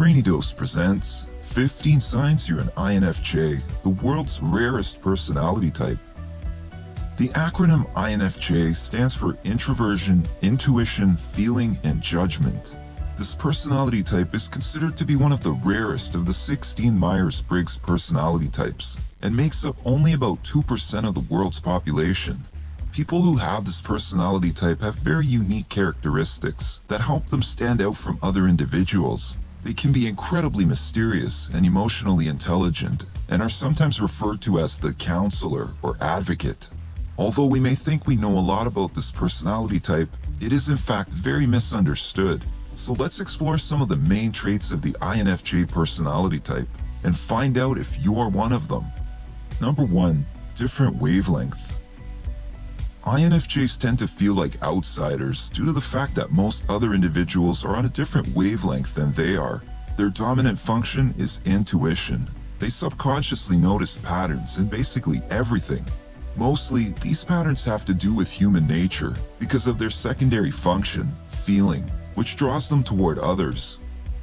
Brainy Dose presents 15 Signs You're an INFJ, the world's rarest personality type. The acronym INFJ stands for Introversion, Intuition, Feeling, and Judgment. This personality type is considered to be one of the rarest of the 16 Myers-Briggs personality types and makes up only about 2% of the world's population. People who have this personality type have very unique characteristics that help them stand out from other individuals. They can be incredibly mysterious and emotionally intelligent and are sometimes referred to as the counselor or advocate. Although we may think we know a lot about this personality type, it is in fact very misunderstood. So let's explore some of the main traits of the INFJ personality type and find out if you are one of them. Number 1. Different wavelength. INFJs tend to feel like outsiders due to the fact that most other individuals are on a different wavelength than they are. Their dominant function is intuition. They subconsciously notice patterns in basically everything. Mostly, these patterns have to do with human nature because of their secondary function, feeling, which draws them toward others.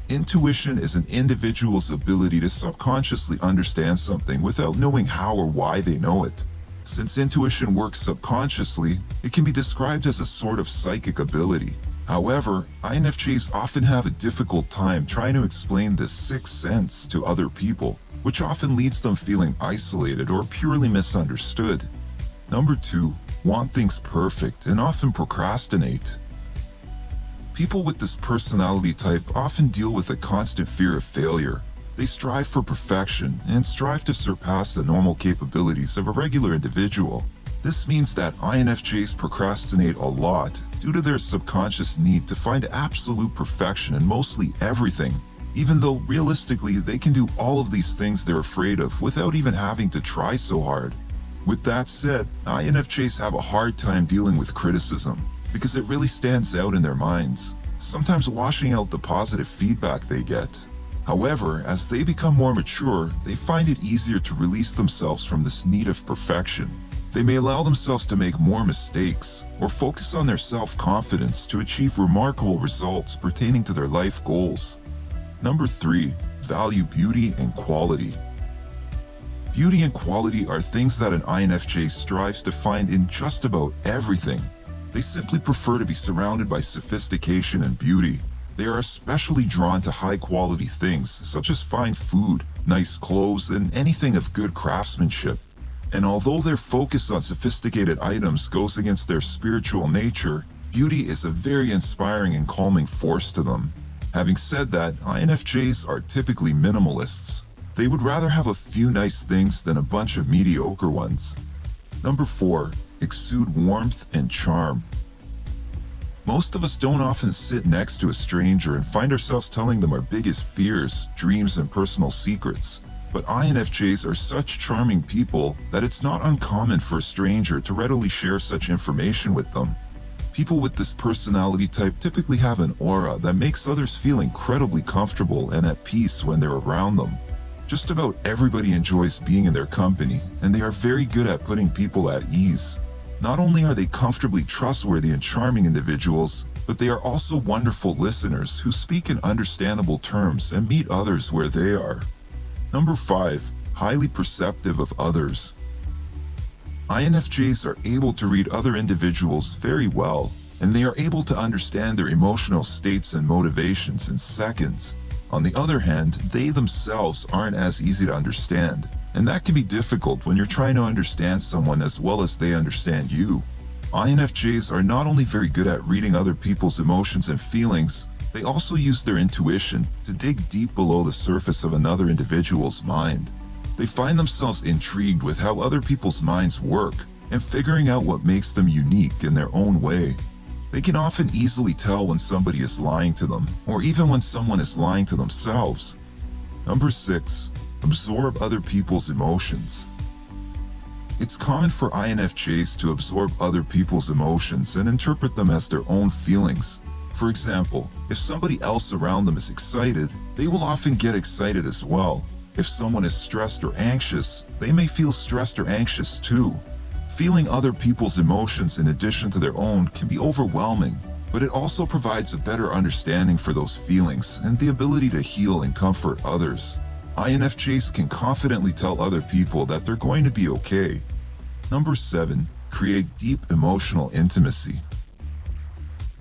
Intuition is an individual's ability to subconsciously understand something without knowing how or why they know it. Since intuition works subconsciously, it can be described as a sort of psychic ability. However, INFJs often have a difficult time trying to explain this sixth sense to other people, which often leads them feeling isolated or purely misunderstood. Number 2. Want things perfect and often procrastinate. People with this personality type often deal with a constant fear of failure. They strive for perfection and strive to surpass the normal capabilities of a regular individual. This means that INFJs procrastinate a lot due to their subconscious need to find absolute perfection in mostly everything, even though realistically they can do all of these things they're afraid of without even having to try so hard. With that said, INFJs have a hard time dealing with criticism because it really stands out in their minds, sometimes washing out the positive feedback they get. However, as they become more mature, they find it easier to release themselves from this need of perfection. They may allow themselves to make more mistakes or focus on their self-confidence to achieve remarkable results pertaining to their life goals. Number 3. Value beauty and quality. Beauty and quality are things that an INFJ strives to find in just about everything. They simply prefer to be surrounded by sophistication and beauty. They are especially drawn to high quality things such as fine food, nice clothes, and anything of good craftsmanship. And although their focus on sophisticated items goes against their spiritual nature, beauty is a very inspiring and calming force to them. Having said that, INFJs are typically minimalists. They would rather have a few nice things than a bunch of mediocre ones. Number 4 exude warmth and charm. Most of us don't often sit next to a stranger and find ourselves telling them our biggest fears, dreams, and personal secrets. But INFJs are such charming people that it's not uncommon for a stranger to readily share such information with them. People with this personality type typically have an aura that makes others feel incredibly comfortable and at peace when they're around them. Just about everybody enjoys being in their company, and they are very good at putting people at ease. Not only are they comfortably trustworthy and charming individuals, but they are also wonderful listeners who speak in understandable terms and meet others where they are. Number 5. Highly perceptive of others. INFJs are able to read other individuals very well, and they are able to understand their emotional states and motivations in seconds. On the other hand, they themselves aren't as easy to understand, and that can be difficult when you're trying to understand someone as well as they understand you. INFJs are not only very good at reading other people's emotions and feelings, they also use their intuition to dig deep below the surface of another individual's mind. They find themselves intrigued with how other people's minds work and figuring out what makes them unique in their own way. They can often easily tell when somebody is lying to them, or even when someone is lying to themselves. Number 6. Absorb other people's emotions. It's common for INFJs to absorb other people's emotions and interpret them as their own feelings. For example, if somebody else around them is excited, they will often get excited as well. If someone is stressed or anxious, they may feel stressed or anxious too. Feeling other people's emotions in addition to their own can be overwhelming. but it also provides a better understanding for those feelings and the ability to heal and comfort others. INFJs can confidently tell other people that they're going to be okay. Number 7. Create deep emotional intimacy.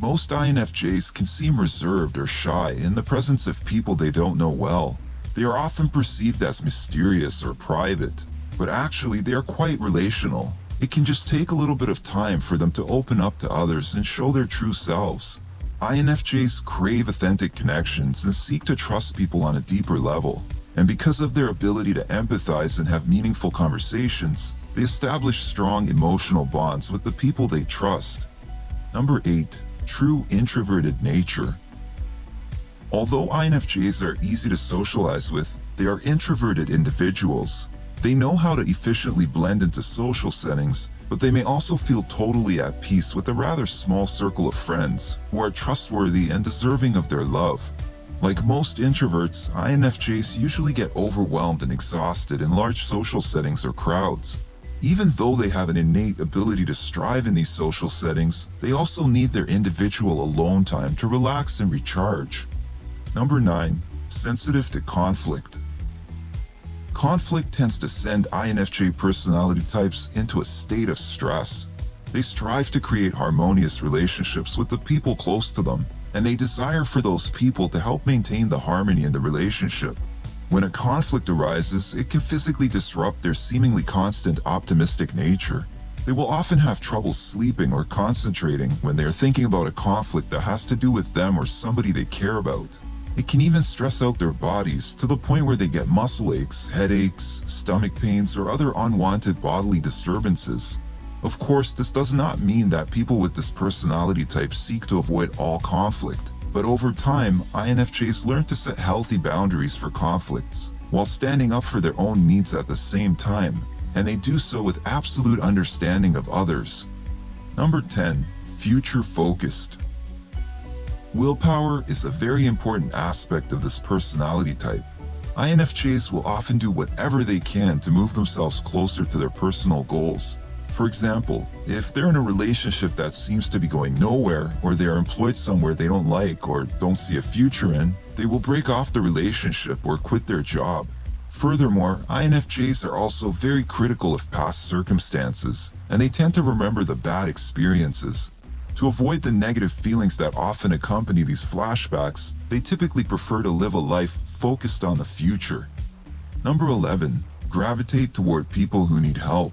Most INFJs can seem reserved or shy in the presence of people they don't know well. They are often perceived as mysterious or private, but actually they are quite relational. It can just take a little bit of time for them to open up to others and show their true selves. INFJs crave authentic connections and seek to trust people on a deeper level. And because of their ability to empathize and have meaningful conversations, they establish strong emotional bonds with the people they trust. Number 8. True introverted nature. Although INFJs are easy to socialize with, they are introverted individuals. They know how to efficiently blend into social settings, but they may also feel totally at peace with a rather small circle of friends who are trustworthy and deserving of their love. Like most introverts, INFJs usually get overwhelmed and exhausted in large social settings or crowds. Even though they have an innate ability to strive in these social settings, they also need their individual alone time to relax and recharge. Number 9. Sensitive to conflict. Conflict tends to send INFJ personality types into a state of stress. They strive to create harmonious relationships with the people close to them, and they desire for those people to help maintain the harmony in the relationship. When a conflict arises, it can physically disrupt their seemingly constant optimistic nature. They will often have trouble sleeping or concentrating when they are thinking about a conflict that has to do with them or somebody they care about. It can even stress out their bodies to the point where they get muscle aches, headaches, stomach pains, or other unwanted bodily disturbances. Of course, this does not mean that people with this personality type seek to avoid all conflict, but over time, INFJs learn to set healthy boundaries for conflicts, while standing up for their own needs at the same time, and they do so with absolute understanding of others. Number 10. Future Focused Willpower is a very important aspect of this personality type. INFJs will often do whatever they can to move themselves closer to their personal goals, for example, if they're in a relationship that seems to be going nowhere, or they are employed somewhere they don't like or don't see a future in, they will break off the relationship or quit their job. Furthermore, INFJs are also very critical of past circumstances, and they tend to remember the bad experiences. To avoid the negative feelings that often accompany these flashbacks, they typically prefer to live a life focused on the future. Number 11. Gravitate toward people who need help.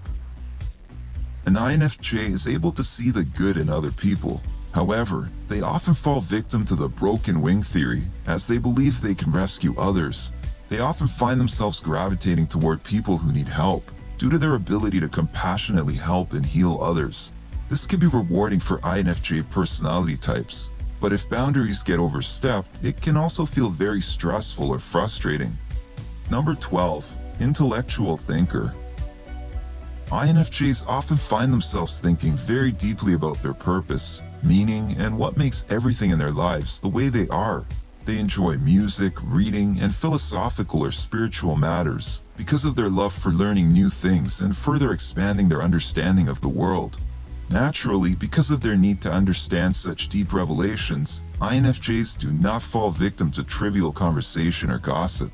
An INFJ is able to see the good in other people. However, they often fall victim to the broken wing theory, as they believe they can rescue others. They often find themselves gravitating toward people who need help, due to their ability to compassionately help and heal others. This can be rewarding for INFJ personality types, but if boundaries get overstepped, it can also feel very stressful or frustrating. Number 12. Intellectual Thinker INFJs often find themselves thinking very deeply about their purpose, meaning, and what makes everything in their lives the way they are. They enjoy music, reading, and philosophical or spiritual matters because of their love for learning new things and further expanding their understanding of the world. Naturally, because of their need to understand such deep revelations, INFJs do not fall victim to trivial conversation or gossip.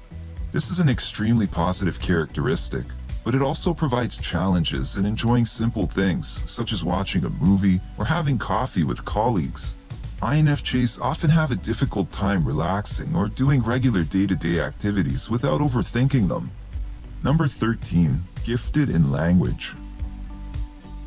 This is an extremely positive characteristic, but it also provides challenges in enjoying simple things, such as watching a movie or having coffee with colleagues. INFJs often have a difficult time relaxing or doing regular day-to-day -day activities without overthinking them. Number 13. Gifted in language.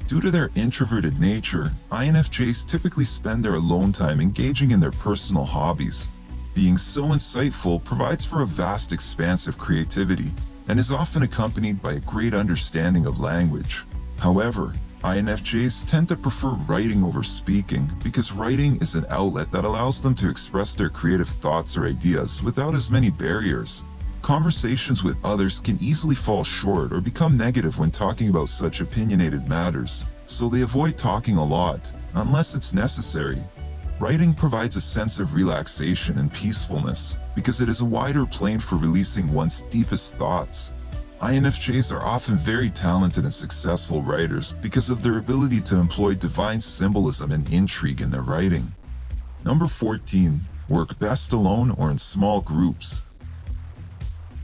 Due to their introverted nature, INFJs typically spend their alone time engaging in their personal hobbies. Being so insightful provides for a vast expanse of creativity, and is often accompanied by a great understanding of language. However, INFJs tend to prefer writing over speaking because writing is an outlet that allows them to express their creative thoughts or ideas without as many barriers. Conversations with others can easily fall short or become negative when talking about such opinionated matters, so they avoid talking a lot, unless it's necessary. Writing provides a sense of relaxation and peacefulness because it is a wider plane for releasing one's deepest thoughts. INFJs are often very talented and successful writers because of their ability to employ divine symbolism and intrigue in their writing. Number 14. Work best alone or in small groups.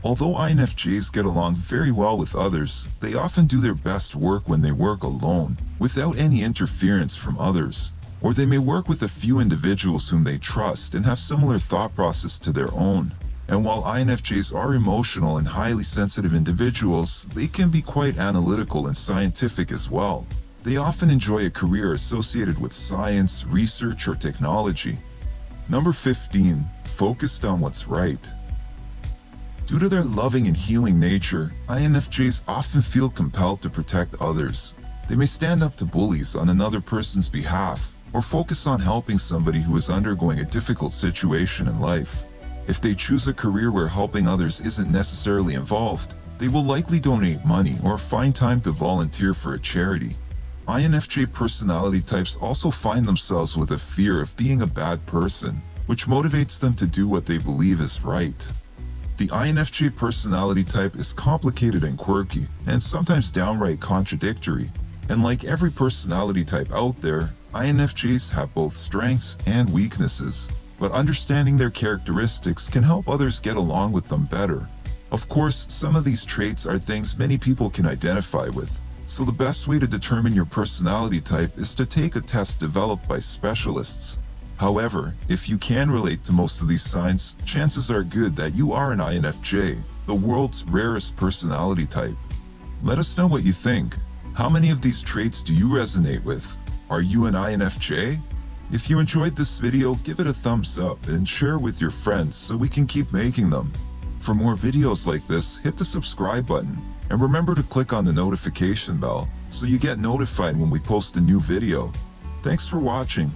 Although INFJs get along very well with others, they often do their best work when they work alone, without any interference from others. Or they may work with a few individuals whom they trust and have similar thought process to their own. And while INFJs are emotional and highly sensitive individuals, they can be quite analytical and scientific as well. They often enjoy a career associated with science, research, or technology. Number 15. Focused on what's right. Due to their loving and healing nature, INFJs often feel compelled to protect others. They may stand up to bullies on another person's behalf, or focus on helping somebody who is undergoing a difficult situation in life. If they choose a career where helping others isn't necessarily involved, they will likely donate money or find time to volunteer for a charity. INFJ personality types also find themselves with a fear of being a bad person, which motivates them to do what they believe is right. The INFJ personality type is complicated and quirky, and sometimes downright contradictory. And like every personality type out there, INFJs have both strengths and weaknesses, but understanding their characteristics can help others get along with them better. Of course, some of these traits are things many people can identify with, so the best way to determine your personality type is to take a test developed by specialists. However, if you can relate to most of these signs, chances are good that you are an INFJ, the world's rarest personality type. Let us know what you think. How many of these traits do you resonate with? Are you an INFJ? If you enjoyed this video, give it a thumbs up and share with your friends so we can keep making them. For more videos like this, hit the subscribe button and remember to click on the notification bell so you get notified when we post a new video. Thanks for watching.